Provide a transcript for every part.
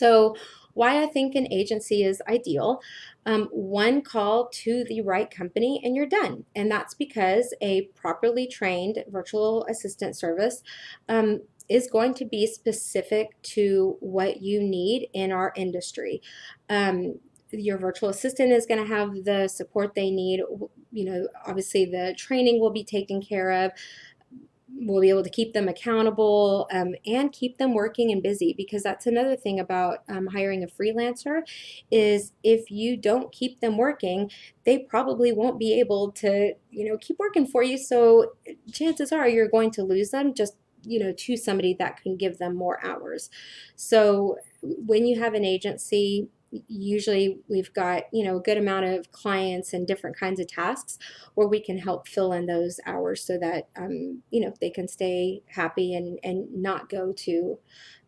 So, why I think an agency is ideal. Um, one call to the right company and you're done. And that's because a properly trained virtual assistant service um, is going to be specific to what you need in our industry. Um, your virtual assistant is going to have the support they need. You know, obviously, the training will be taken care of we'll be able to keep them accountable um, and keep them working and busy because that's another thing about um, hiring a freelancer is if you don't keep them working they probably won't be able to you know keep working for you. So chances are you're going to lose them just you know to somebody that can give them more hours. So when you have an agency usually we've got you know a good amount of clients and different kinds of tasks where we can help fill in those hours so that um, you know they can stay happy and and not go to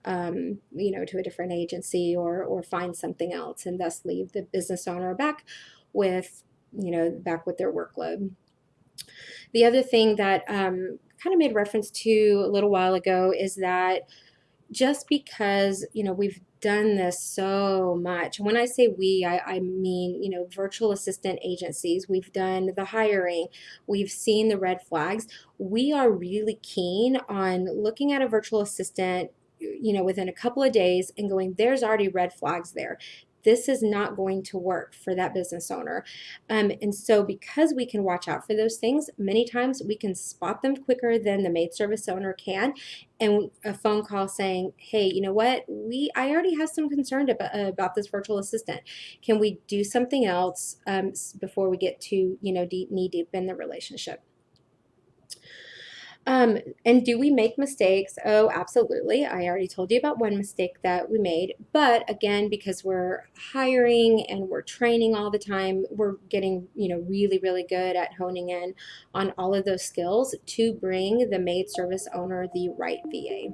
um, you know to a different agency or or find something else and thus leave the business owner back with you know back with their workload. The other thing that um, kind of made reference to a little while ago is that just because you know we've done this so much. When I say we, I, I mean, you know, virtual assistant agencies. We've done the hiring, we've seen the red flags. We are really keen on looking at a virtual assistant you know within a couple of days and going there's already red flags there this is not going to work for that business owner. Um, and so, because we can watch out for those things, many times we can spot them quicker than the maid service owner can. And a phone call saying, "Hey, you know what? We I already have some concern about, uh, about this virtual assistant. Can we do something else um, before we get to you know deep knee deep in the relationship?" Um, and do we make mistakes? Oh, absolutely. I already told you about one mistake that we made. But again, because we're hiring and we're training all the time, we're getting, you know, really, really good at honing in on all of those skills to bring the maid service owner the right VA.